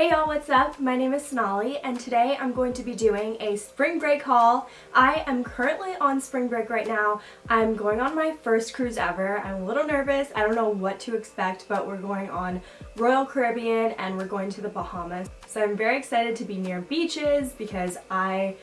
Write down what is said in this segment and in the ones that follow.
Hey y'all, what's up? My name is Sonali and today I'm going to be doing a spring break haul. I am currently on spring break right now. I'm going on my first cruise ever. I'm a little nervous. I don't know what to expect, but we're going on Royal Caribbean and we're going to the Bahamas. So I'm very excited to be near beaches because I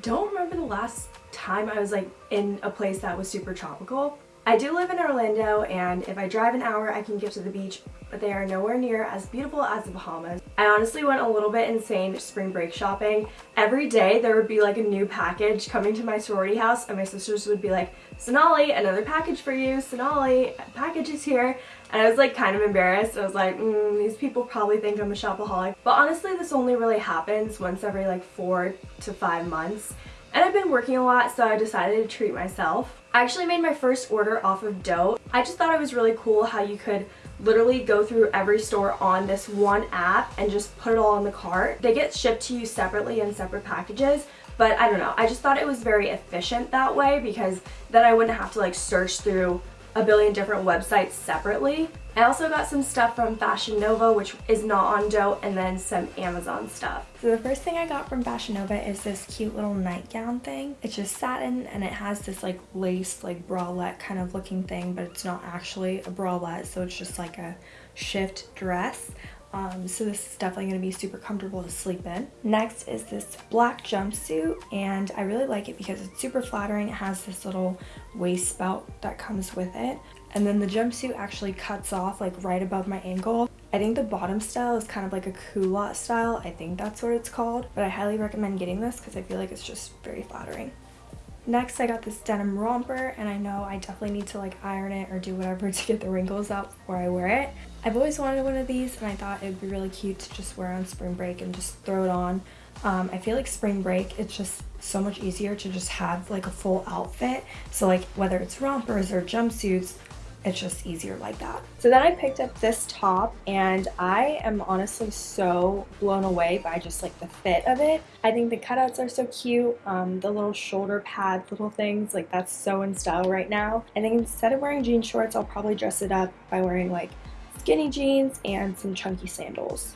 don't remember the last time I was like in a place that was super tropical. I do live in Orlando and if I drive an hour I can get to the beach but they are nowhere near as beautiful as the Bahamas. I honestly went a little bit insane spring break shopping. Every day there would be like a new package coming to my sorority house and my sisters would be like, Sonali, another package for you, Sonali, package is here. And I was like kind of embarrassed. I was like, mm, these people probably think I'm a shopaholic. But honestly this only really happens once every like four to five months. And I've been working a lot so I decided to treat myself. I actually made my first order off of Dote. I just thought it was really cool how you could literally go through every store on this one app and just put it all in the cart. They get shipped to you separately in separate packages, but I don't know. I just thought it was very efficient that way because then I wouldn't have to like search through a billion different websites separately. I also got some stuff from Fashion Nova, which is not on Dote, and then some Amazon stuff. So the first thing I got from Fashion Nova is this cute little nightgown thing. It's just satin, and it has this like lace, like bralette kind of looking thing, but it's not actually a bralette, so it's just like a shift dress. Um, so this is definitely going to be super comfortable to sleep in. Next is this black jumpsuit and I really like it because it's super flattering. It has this little waist belt that comes with it and then the jumpsuit actually cuts off like right above my ankle. I think the bottom style is kind of like a culotte style. I think that's what it's called, but I highly recommend getting this because I feel like it's just very flattering. Next, I got this denim romper, and I know I definitely need to like iron it or do whatever to get the wrinkles out before I wear it. I've always wanted one of these, and I thought it would be really cute to just wear on spring break and just throw it on. Um, I feel like spring break, it's just so much easier to just have like a full outfit. So like whether it's rompers or jumpsuits, it's just easier like that. So then I picked up this top and I am honestly so blown away by just like the fit of it. I think the cutouts are so cute. Um, the little shoulder pads, little things, like that's so in style right now. I think instead of wearing jean shorts, I'll probably dress it up by wearing like skinny jeans and some chunky sandals.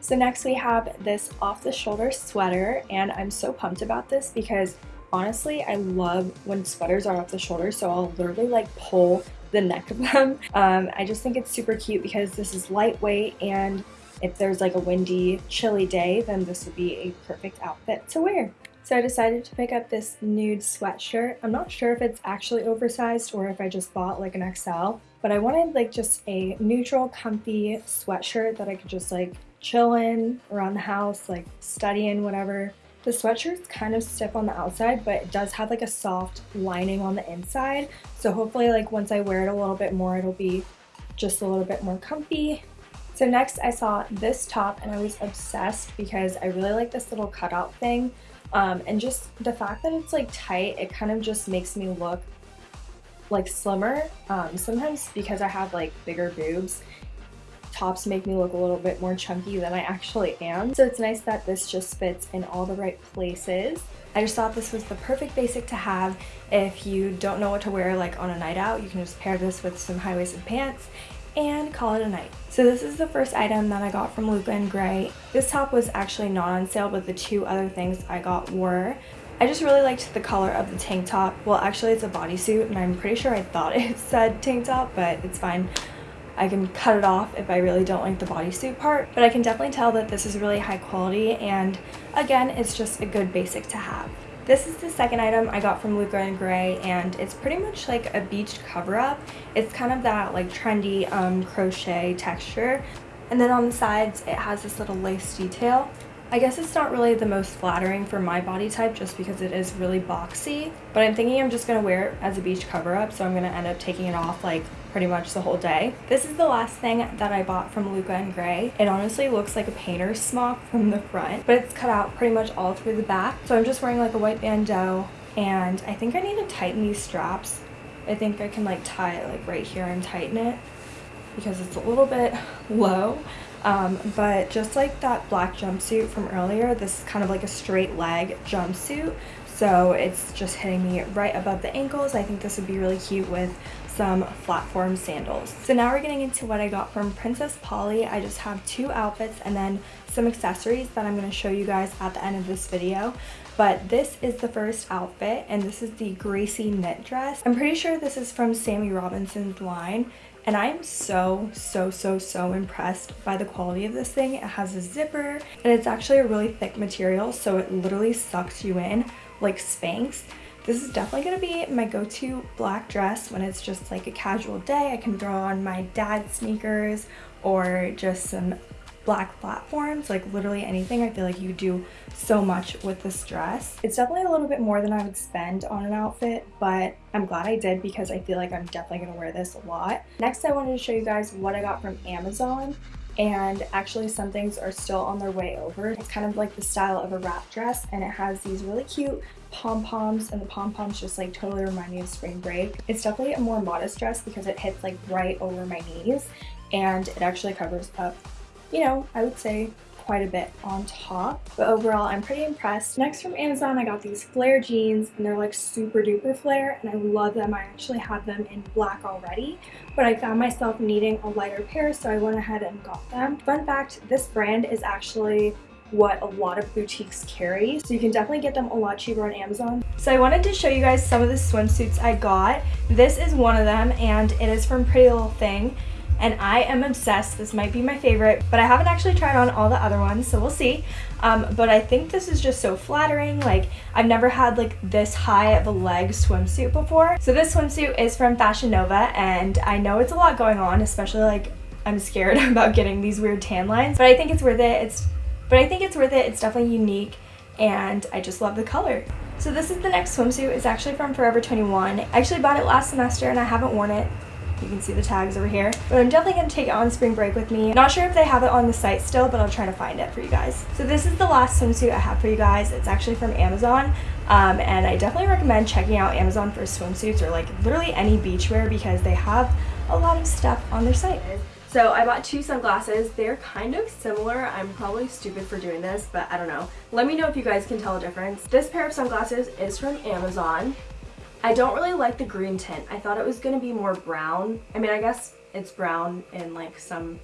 So next we have this off the shoulder sweater and I'm so pumped about this because honestly I love when sweaters are off the shoulder so I'll literally like pull the neck of them. Um, I just think it's super cute because this is lightweight and if there's like a windy, chilly day, then this would be a perfect outfit to wear. So I decided to pick up this nude sweatshirt. I'm not sure if it's actually oversized or if I just bought like an XL, but I wanted like just a neutral, comfy sweatshirt that I could just like chill in around the house, like study in, whatever. The sweatshirt's kind of stiff on the outside, but it does have like a soft lining on the inside. So hopefully like once I wear it a little bit more, it'll be just a little bit more comfy. So next I saw this top and I was obsessed because I really like this little cutout thing. Um, and just the fact that it's like tight, it kind of just makes me look like slimmer. Um, sometimes because I have like bigger boobs, tops make me look a little bit more chunky than I actually am. So it's nice that this just fits in all the right places. I just thought this was the perfect basic to have if you don't know what to wear like on a night out. You can just pair this with some high-waisted pants and call it a night. So this is the first item that I got from Luca and Grae. This top was actually not on sale, but the two other things I got were. I just really liked the color of the tank top. Well, actually it's a bodysuit and I'm pretty sure I thought it said tank top, but it's fine. I can cut it off if I really don't like the bodysuit part, but I can definitely tell that this is really high quality and again, it's just a good basic to have. This is the second item I got from Luca Grae and it's pretty much like a beached cover-up. It's kind of that like trendy um, crochet texture and then on the sides it has this little lace detail. I guess it's not really the most flattering for my body type just because it is really boxy, but I'm thinking I'm just going to wear it as a beach cover-up, so I'm going to end up taking it off like pretty much the whole day. This is the last thing that I bought from Luca and Grae. It honestly looks like a painter's smock from the front, but it's cut out pretty much all through the back. So I'm just wearing like a white bandeau, and I think I need to tighten these straps. I think I can like tie it like right here and tighten it because it's a little bit low. Um, but just like that black jumpsuit from earlier, this is kind of like a straight leg jumpsuit. So it's just hitting me right above the ankles. I think this would be really cute with some platform sandals. So now we're getting into what I got from Princess Polly. I just have two outfits and then some accessories that I'm going to show you guys at the end of this video. But this is the first outfit and this is the Gracie knit dress. I'm pretty sure this is from Sammy Robinson's line and I am so, so, so, so impressed by the quality of this thing. It has a zipper and it's actually a really thick material so it literally sucks you in like Spanx. This is definitely to be my go-to black dress when it's just like a casual day. I can throw on my dad's sneakers or just some black platforms, like literally anything. I feel like you do so much with this dress. It's definitely a little bit more than I would spend on an outfit, but I'm glad I did because I feel like I'm definitely to wear this a lot. Next, I wanted to show you guys what I got from Amazon and actually some things are still on their way over. It's kind of like the style of a wrap dress and it has these really cute pom-poms and the pom-poms just like totally remind me of spring break. It's definitely a more modest dress because it hits like right over my knees and it actually covers up, you know, I would say quite a bit on top but overall I'm pretty impressed. Next from Amazon I got these flare jeans and they're like super duper flare and I love them. I actually have them in black already but I found myself needing a lighter pair so I went ahead and got them. Fun fact, this brand is actually what a lot of boutiques carry so you can definitely get them a lot cheaper on Amazon. So I wanted to show you guys some of the swimsuits I got. This is one of them and it is from Pretty Little Thing and I am obsessed. This might be my favorite, but I haven't actually tried on all the other ones, so we'll see. Um, but I think this is just so flattering. Like, I've never had like this high of a leg swimsuit before. So this swimsuit is from Fashion Nova, and I know it's a lot going on, especially like I'm scared about getting these weird tan lines, but I think it's worth it. It's, but I think it's worth it. It's definitely unique, and I just love the color. So this is the next swimsuit. It's actually from Forever 21. I actually bought it last semester and I haven't worn it you can see the tags over here. But I'm definitely going to take it on spring break with me. Not sure if they have it on the site still, but I'll try to find it for you guys. So this is the last swimsuit I have for you guys. It's actually from Amazon. Um, and I definitely recommend checking out Amazon for swimsuits or like literally any beachwear because they have a lot of stuff on their site. So I bought two sunglasses. They're kind of similar. I'm probably stupid for doing this, but I don't know. Let me know if you guys can tell a difference. This pair of sunglasses is from Amazon. I don't really like the green tint. I thought it was going to be more brown. I mean, I guess it's brown in like some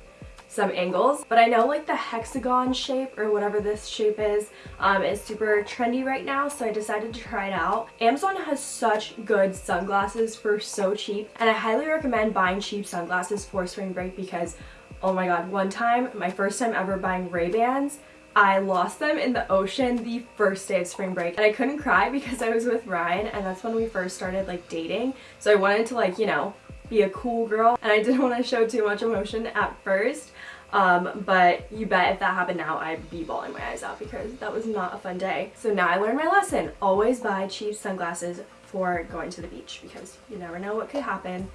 some angles but I know like the hexagon shape or whatever this shape is um, is super trendy right now so I decided to try it out. Amazon has such good sunglasses for so cheap and I highly recommend buying cheap sunglasses for spring break because oh my god one time my first time ever buying Ray-Bans I lost them in the ocean the first day of spring break and I couldn't cry because I was with Ryan and that's when we first started like dating so I wanted to like you know be a cool girl and I didn't want to show too much emotion at first um, but you bet if that happened now I'd be bawling my eyes out because that was not a fun day. So now I learned my lesson. Always buy cheap sunglasses for going to the beach because you never know what could happen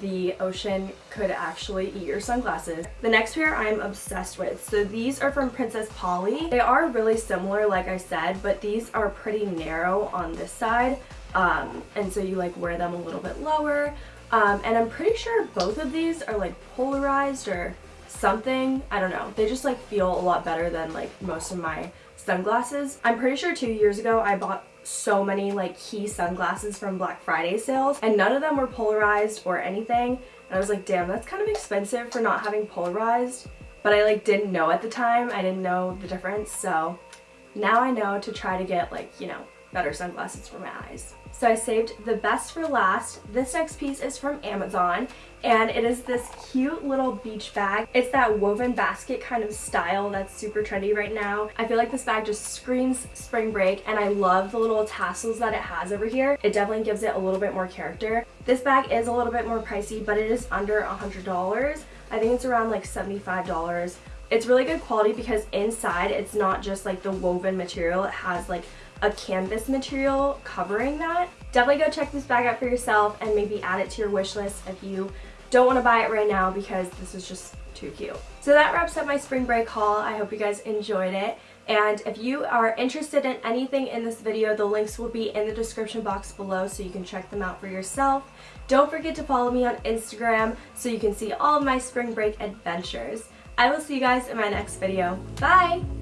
the ocean could actually eat your sunglasses. The next pair I'm obsessed with. So these are from Princess Polly. They are really similar like I said, but these are pretty narrow on this side. Um, and so you like wear them a little bit lower. Um, and I'm pretty sure both of these are like polarized or something. I don't know. They just like feel a lot better than like most of my sunglasses. I'm pretty sure two years ago I bought so many like key sunglasses from Black Friday sales and none of them were polarized or anything. And I was like damn that's kind of expensive for not having polarized. But I like didn't know at the time. I didn't know the difference. So now I know to try to get like you know better sunglasses for my eyes. So I saved the best for last. This next piece is from Amazon and it is this cute little beach bag. It's that woven basket kind of style that's super trendy right now. I feel like this bag just screams spring break and I love the little tassels that it has over here. It definitely gives it a little bit more character. This bag is a little bit more pricey but it is under a $100. I think it's around like $75. It's really good quality because inside it's not just like the woven material. It has like a canvas material covering that. Definitely go check this bag out for yourself and maybe add it to your wish list if you don't want to buy it right now because this is just too cute. So that wraps up my spring break haul. I hope you guys enjoyed it. And if you are interested in anything in this video, the links will be in the description box below so you can check them out for yourself. Don't forget to follow me on Instagram so you can see all of my spring break adventures. I will see you guys in my next video. Bye!